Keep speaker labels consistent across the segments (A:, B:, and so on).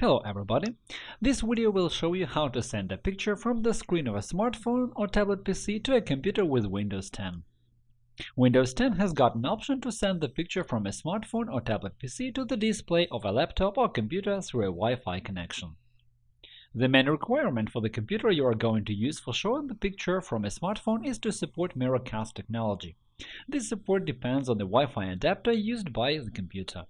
A: Hello everybody! This video will show you how to send a picture from the screen of a smartphone or tablet PC to a computer with Windows 10. Windows 10 has got an option to send the picture from a smartphone or tablet PC to the display of a laptop or computer through a Wi-Fi connection. The main requirement for the computer you are going to use for showing the picture from a smartphone is to support Miracast technology. This support depends on the Wi-Fi adapter used by the computer.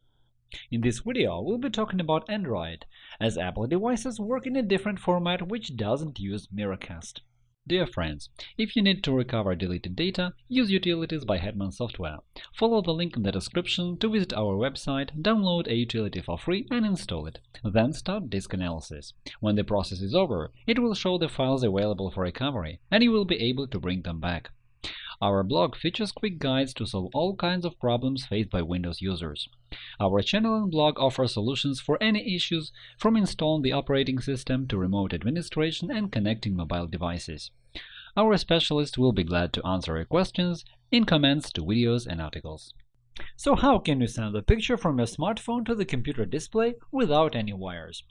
A: In this video, we'll be talking about Android, as Apple devices work in a different format which doesn't use Miracast. Dear friends, if you need to recover deleted data, use Utilities by Hetman Software. Follow the link in the description to visit our website, download a utility for free and install it. Then start disk analysis. When the process is over, it will show the files available for recovery, and you will be able to bring them back. Our blog features quick guides to solve all kinds of problems faced by Windows users. Our channel and blog offer solutions for any issues, from installing the operating system to remote administration and connecting mobile devices. Our specialists will be glad to answer your questions in comments to videos and articles. So how can you send a picture from your smartphone to the computer display without any wires?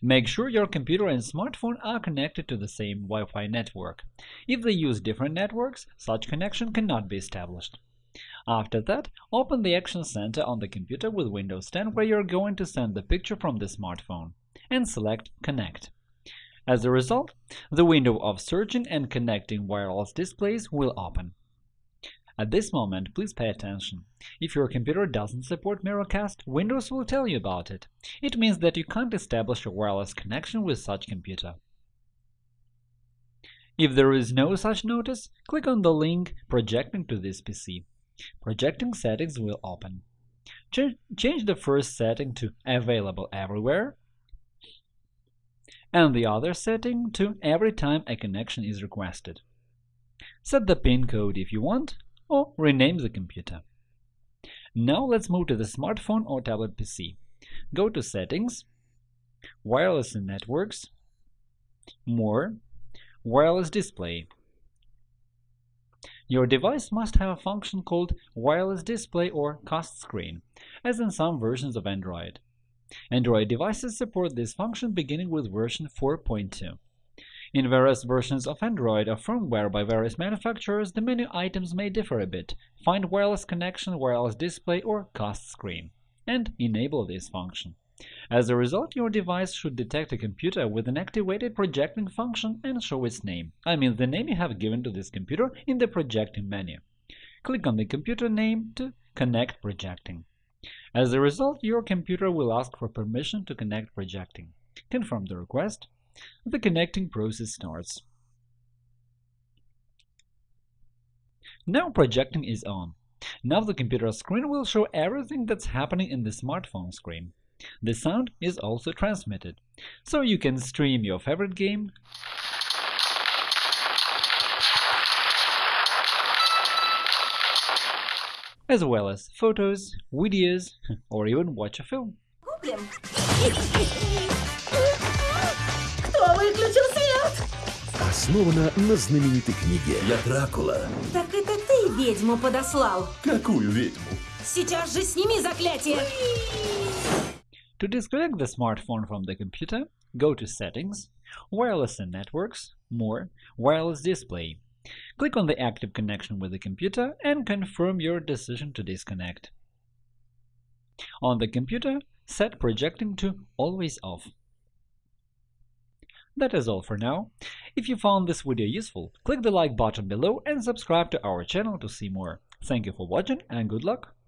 A: Make sure your computer and smartphone are connected to the same Wi-Fi network. If they use different networks, such connection cannot be established. After that, open the Action Center on the computer with Windows 10 where you are going to send the picture from the smartphone, and select Connect. As a result, the window of searching and connecting wireless displays will open. At this moment, please pay attention. If your computer doesn't support Miracast, Windows will tell you about it. It means that you can't establish a wireless connection with such computer. If there is no such notice, click on the link Projecting to this PC. Projecting settings will open. Ch change the first setting to Available everywhere and the other setting to Every time a connection is requested. Set the pin code if you want or rename the computer. Now let's move to the smartphone or tablet PC. Go to Settings, Wireless and Networks, More, Wireless Display. Your device must have a function called Wireless Display or Cast Screen, as in some versions of Android. Android devices support this function beginning with version 4.2. In various versions of Android or firmware by various manufacturers, the menu items may differ a bit. Find wireless connection, wireless display, or cast screen, and enable this function. As a result, your device should detect a computer with an activated projecting function and show its name, I mean the name you have given to this computer in the projecting menu. Click on the computer name to connect projecting. As a result, your computer will ask for permission to connect projecting. Confirm the request, the connecting process starts. Now projecting is on. Now the computer screen will show everything that's happening in the smartphone screen. The sound is also transmitted, so you can stream your favorite game, as well as photos, videos, or even watch a film.
B: Основана на знаменитой книге.
C: Я Дракула.
D: Так это ты ведьму подослал?
C: Какую ведьму?
D: Сейчас же сними заклятие!
A: To disconnect the smartphone from the computer, go to Settings, Wireless and Networks, More, Wireless Display. Click on the active connection with the computer and confirm your decision to disconnect. On the computer, set projecting to Always Off. That is all for now. If you found this video useful, click the like button below and subscribe to our channel to see more. Thank you for watching and good luck!